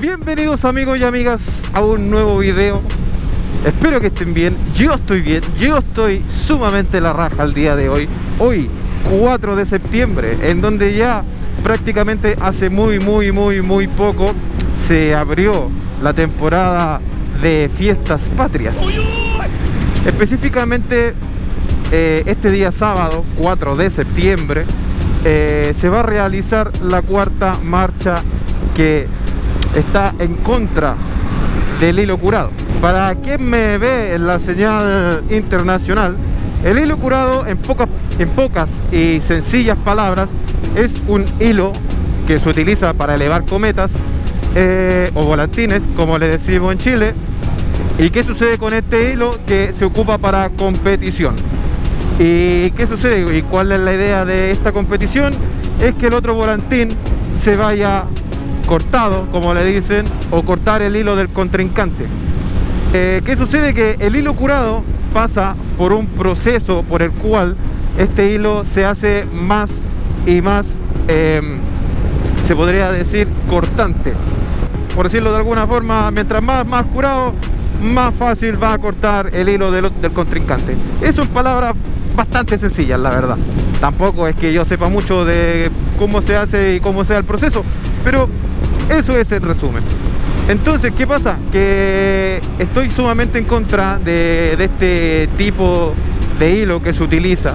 Bienvenidos amigos y amigas a un nuevo video. Espero que estén bien, yo estoy bien, yo estoy sumamente la raja el día de hoy. Hoy 4 de septiembre, en donde ya prácticamente hace muy muy muy muy poco Se abrió la temporada de fiestas patrias. Específicamente eh, este día sábado 4 de septiembre eh, se va a realizar la cuarta marcha que está en contra del hilo curado. Para quien me ve en la señal internacional, el hilo curado en pocas, y sencillas palabras es un hilo que se utiliza para elevar cometas eh, o volantines, como le decimos en Chile. ¿Y qué sucede con este hilo? Que se ocupa para competición. ¿Y qué sucede? ¿Y cuál es la idea de esta competición? Es que el otro volantín se vaya cortado, como le dicen, o cortar el hilo del contrincante. Eh, ¿Qué sucede? Que el hilo curado pasa por un proceso por el cual este hilo se hace más y más, em, se podría decir, cortante. Por decirlo de alguna forma, mientras más, más curado, más fácil va a cortar el hilo del, del contrincante. Eso en palabras bastante sencillas, la verdad. Tampoco es que yo sepa mucho de cómo se hace y cómo sea el proceso, pero eso es el resumen. Entonces, ¿qué pasa? Que estoy sumamente en contra de, este tipo de hilo que se utiliza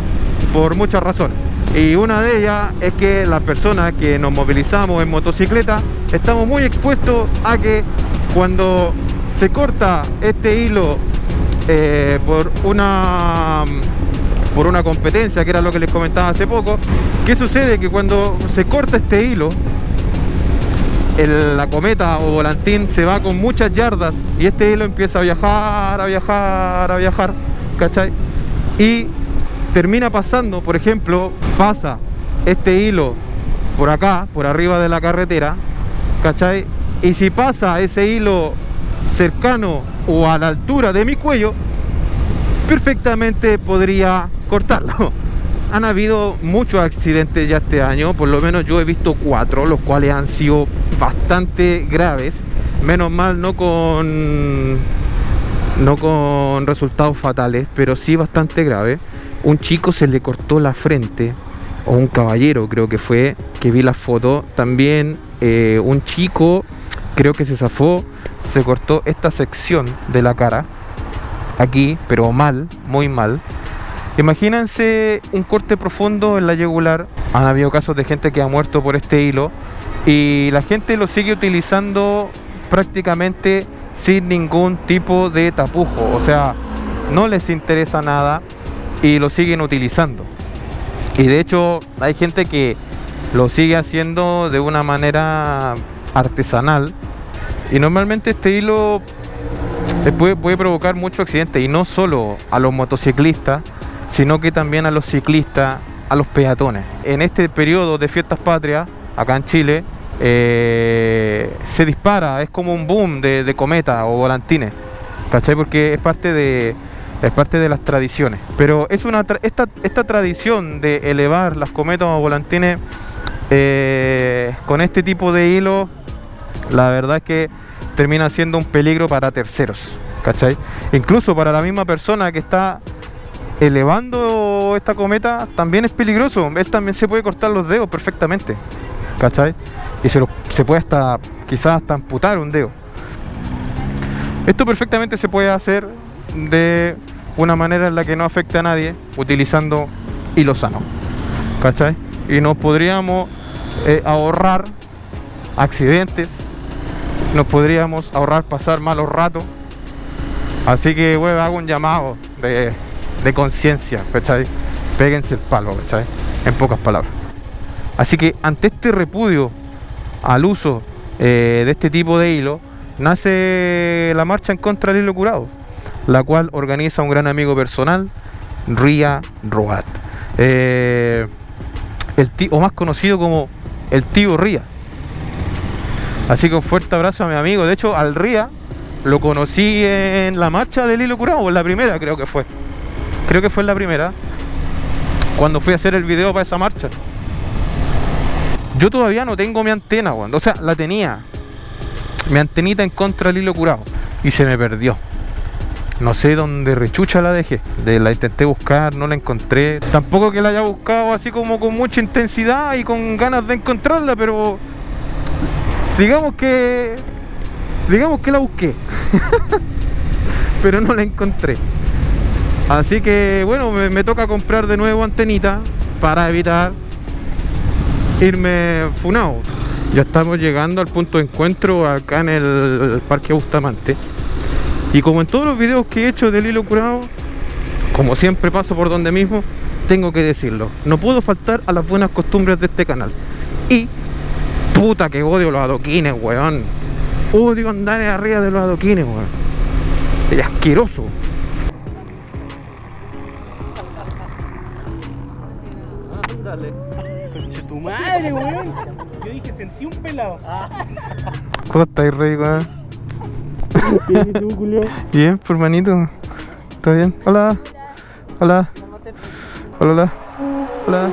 por muchas razones. Y una de ellas es que las personas que nos movilizamos en motocicleta estamos muy expuestos a que cuando se corta este hilo eh, por una por una competencia que era lo que les comentaba hace poco ¿qué sucede? que cuando se corta este hilo la cometa o volantín se va con muchas yardas y este hilo empieza a viajar, a viajar, a viajar, ¿cachai? Y termina pasando, por ejemplo, pasa este hilo por acá, por arriba de la carretera, ¿cachai? Y si pasa ese hilo cercano o a la altura de mi cuello, perfectamente podría cortarlo han habido muchos accidentes ya este año, por lo menos yo he visto cuatro, los cuales han sido bastante graves. Menos mal no con no con resultados fatales, pero sí bastante grave. Un chico se le cortó la frente, o un caballero creo que fue, que vi la foto. También eh, un chico, creo que se zafó, se cortó esta sección de la cara, aquí, pero mal, muy mal. Imagínense un corte profundo en la yugular. Han habido casos de gente que ha muerto por este hilo y la gente lo sigue utilizando prácticamente sin ningún tipo de tapujo. O sea, no les interesa nada y lo siguen utilizando. Y de hecho hay gente que lo sigue haciendo de una manera artesanal y normalmente este hilo puede, puede provocar mucho accidente y no solo a los motociclistas sino que también a los ciclistas, a los peatones. En este periodo de fiestas patrias, acá en Chile, eh, se dispara, es como un boom de, de cometa o volantines, ¿cachai? Porque es parte de, es parte de las tradiciones. Pero es una esta, esta tradición de elevar las cometas o volantines eh, con este tipo de hilo, la verdad es que termina siendo un peligro para terceros, ¿cachai? Incluso para la misma persona que está elevando esta cometa también es peligroso. Él también se puede cortar los dedos perfectamente. ¿Cachai? Y se, se puede hasta, quizás hasta amputar un dedo. Esto perfectamente se puede hacer de una manera en la que no afecte a nadie, utilizando hilo sano. ¿Cachai? Y nos podríamos eh, ahorrar accidentes, nos podríamos ahorrar pasar malos ratos. Así que hago un llamado de de conciencia. Péguense el palo, ¿cachai? En pocas palabras. Así que ante este repudio al uso eh, de este tipo de hilo, nace la marcha en contra del hilo curado, la cual organiza un gran amigo personal, Ria Roat. Eh, el tío, o más conocido como el tío Ria. Así que un fuerte abrazo a mi amigo. De hecho, al Ria lo conocí en la marcha del hilo curado, en la primera creo que fue creo que fue la primera, cuando fui a hacer el video para esa marcha. Yo todavía no tengo mi antena. O sea, la tenía. Mi antenita en contra del hilo curado. Y se me perdió. No sé dónde rechucha la dejé. De la intenté buscar, no la encontré. Tampoco que la haya buscado así como con mucha intensidad y con ganas de encontrarla, pero digamos que digamos que la busqué. pero no la encontré. Así que bueno, me, toca comprar de nuevo antenita para evitar irme funado. Ya estamos llegando al punto de encuentro acá en el Parque Bustamante. Y como en todos los videos que he hecho del hilo curado, como siempre paso por donde mismo, tengo que decirlo. No puedo faltar a las buenas costumbres de este canal. Y, puta que odio los adoquines, weón. Odio andar arriba de los adoquines, weón. Es asqueroso. Ándale. Conche tu madre, weón. Yo dije, sentí un pelado. ¿Cómo estáis, rey, weón? Bien, ¿y tú, Julio? Bien, pues, hermanito. ¿Está bien? Hola. Hola. Hola, hola. Hola.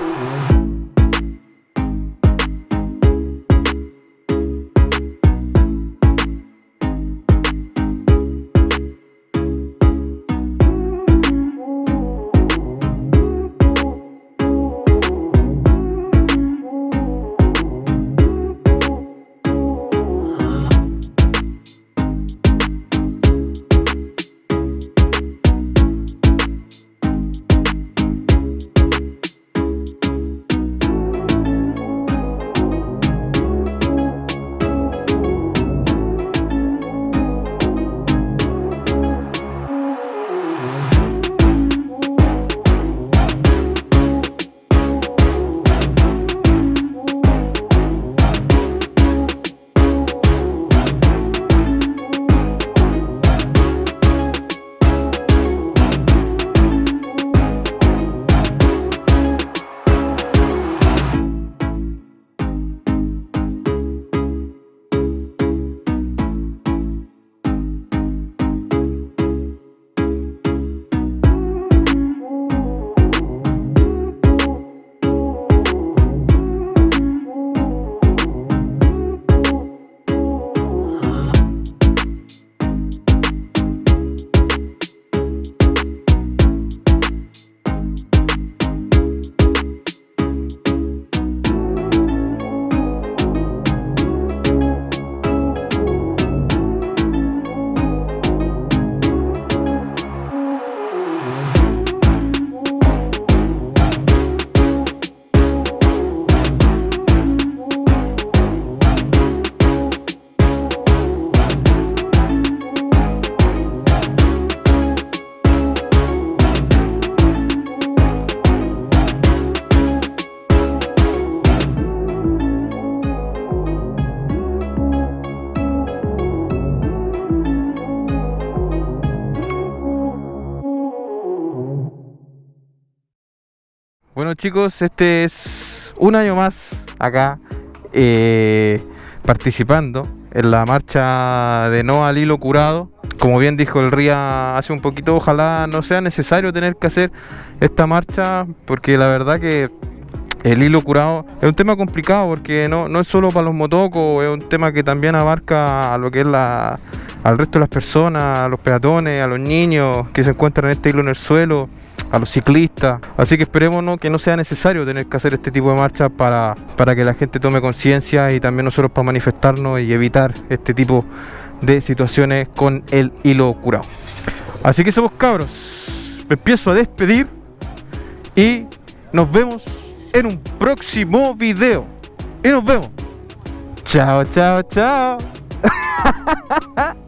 Chicos, este es un año más acá eh, participando en la marcha de no al hilo curado. Como bien dijo el RIA hace un poquito, ojalá no sea necesario tener que hacer esta marcha porque la verdad que el hilo curado es un tema complicado porque no, no es solo para los motocos, es un tema que también abarca a lo que es la, al resto de las personas, a los peatones, a los niños que se encuentran en este hilo en el suelo a los ciclistas. Así que esperemos que no sea necesario tener que hacer este tipo de marchas para, para que la gente tome conciencia y también nosotros para manifestarnos y evitar este tipo de situaciones con el hilo curado. Así que somos cabros. Me empiezo a despedir y nos vemos en un próximo video. Y nos vemos. Chao, chao, chao.